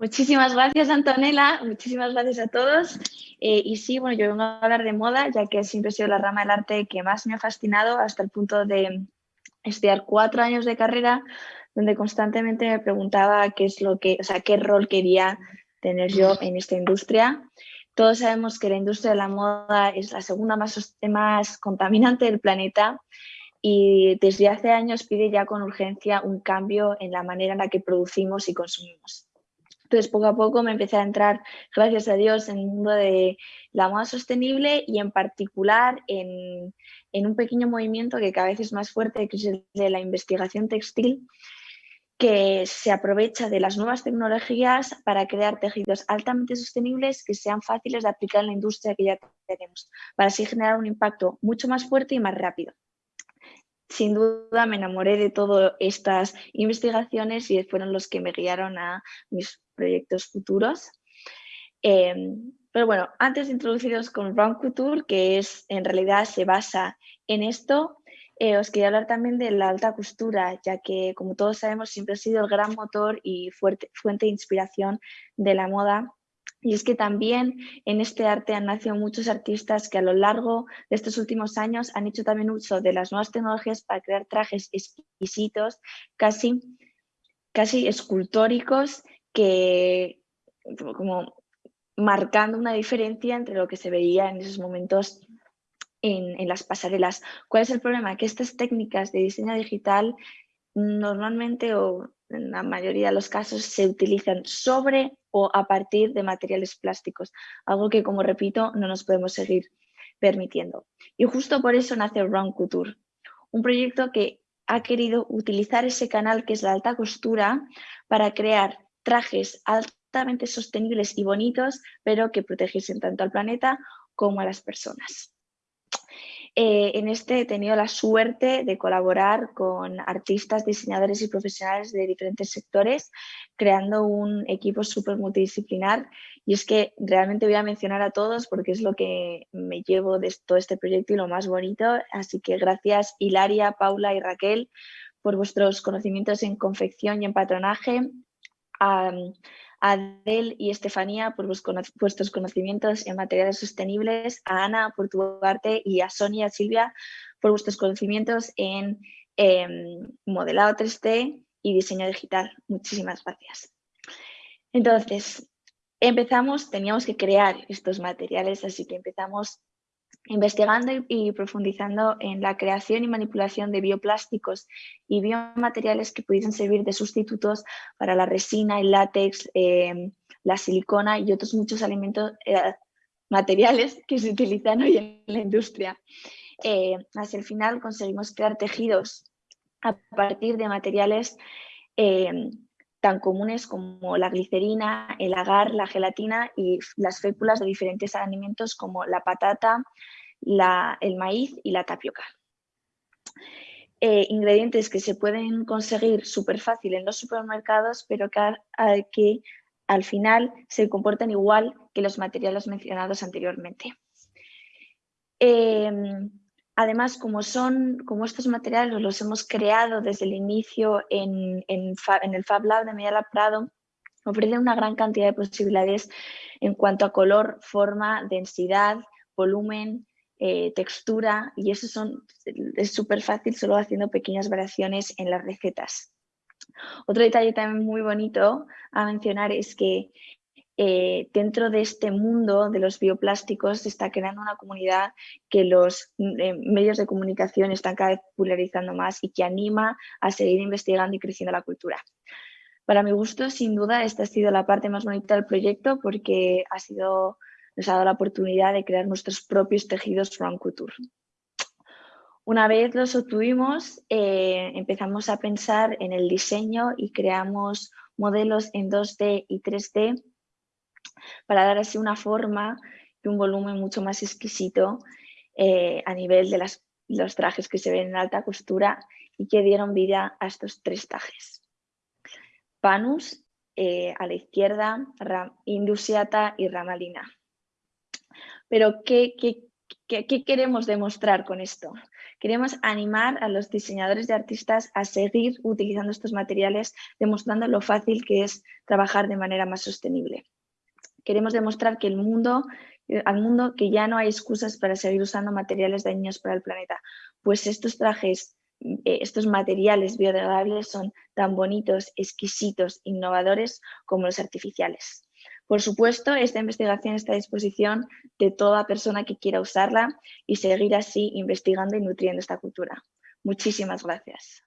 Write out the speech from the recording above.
Muchísimas gracias, Antonella. Muchísimas gracias a todos. Eh, y sí, bueno, yo vengo a hablar de moda, ya que siempre ha sido la rama del arte que más me ha fascinado hasta el punto de estudiar cuatro años de carrera, donde constantemente me preguntaba qué es lo que, o sea, qué rol quería tener yo en esta industria. Todos sabemos que la industria de la moda es la segunda más, más contaminante del planeta y desde hace años pide ya con urgencia un cambio en la manera en la que producimos y consumimos. Entonces, poco a poco me empecé a entrar, gracias a Dios, en el mundo de la moda sostenible y en particular en, en un pequeño movimiento que cada vez es más fuerte, que es el de la investigación textil, que se aprovecha de las nuevas tecnologías para crear tejidos altamente sostenibles que sean fáciles de aplicar en la industria que ya tenemos, para así generar un impacto mucho más fuerte y más rápido. Sin duda me enamoré de todas estas investigaciones y fueron los que me guiaron a mis proyectos futuros. Em, pero bueno, antes de introduciros con Round Couture, que es en realidad se basa en esto, eh, os quería hablar también de la alta costura, ya que como todos sabemos siempre ha sido el gran motor y fuente de inspiración de la moda. Y es que también en este arte han nacido muchos artistas que a lo largo de estos últimos años han hecho también uso de las nuevas tecnologías para crear trajes exquisitos, casi, casi escultóricos, que como marcando una diferencia entre lo que se veía en esos momentos en, las pasarelas. ¿Cuál es el problema? Que estas técnicas de diseño digital normalmente o en la mayoría de los casos se utilizan sobre o a partir de materiales plásticos, algo que como repito no nos podemos seguir permitiendo. Y justo por eso nace Round Couture, un proyecto que ha querido utilizar ese canal que es la alta costura para crear trajes altamente sostenibles y bonitos, pero que protegiesen tanto al planeta como a las personas. Eh, en este he tenido la suerte de colaborar con artistas, diseñadores y profesionales de diferentes sectores, creando un equipo súper multidisciplinar. Y es que realmente voy a mencionar a todos porque es lo que me llevo de todo este proyecto y lo más bonito. Así que gracias Hilaria, Paula y Raquel por vuestros conocimientos en confección y en patronaje. Adel y Estefanía por vuestros conocimientos en materiales sostenibles, a Ana por tu arte y a Sonia y Silvia por vuestros conocimientos en em, modelado 3D y diseño digital. Muchísimas gracias. Entonces, empezamos, teníamos que crear estos materiales, así que empezamos investigando y, profundizando en la creación y manipulación de bioplásticos y biomateriales que pudiesen servir de sustitutos para la resina, el látex, eh, la silicona y otros muchos alimentos, eh, materiales que se utilizan hoy en la industria. Eh, hacia el final conseguimos crear tejidos a partir de materiales tan comunes como la glicerina, el agar, la gelatina y las féculas de diferentes alimentos como la patata, el maíz y la tapioca. Eh, ingredientes que se pueden conseguir súper fácil en los supermercados, pero que, al final se comportan igual que los materiales mencionados anteriormente. Em, Además, como, son, como estos materiales los hemos creado desde el inicio en, el Fab Lab de Media Prado, ofrecen una gran cantidad de posibilidades en cuanto a color, forma, densidad, volumen, eh, textura y eso es súper fácil solo haciendo pequeñas variaciones en las recetas. Otro detalle también muy bonito a mencionar es que eh, dentro de este mundo de los bioplásticos se está creando una comunidad que los eh, medios de comunicación están cada vez popularizando más y que anima a seguir investigando y creciendo la cultura. Para mi gusto, sin duda, esta ha sido la parte más bonita del proyecto porque ha sido, nos ha dado la oportunidad de crear nuestros propios tejidos Run Couture. Una vez los obtuvimos, eh, empezamos a pensar en el diseño y creamos modelos en 2D y 3D para dar así una forma y un volumen mucho más exquisito eh, a nivel de los trajes que se ven en alta costura y que dieron vida a estos tres trajes. Panus eh, a la izquierda, Indusiata y Ramalina. Pero ¿qué, qué, queremos demostrar con esto? Queremos animar a los diseñadores y artistas a seguir utilizando estos materiales, demostrando lo fácil que es trabajar de manera más sostenible. Queremos demostrar que el mundo, eh, al mundo que ya no hay excusas para seguir usando materiales dañinos para el planeta, pues estos trajes, eh, estos materiales biodegradables son tan bonitos, exquisitos, innovadores como los artificiales. Por supuesto, esta investigación está a disposición de toda persona que quiera usarla y seguir así investigando y nutriendo esta cultura. Muchísimas gracias.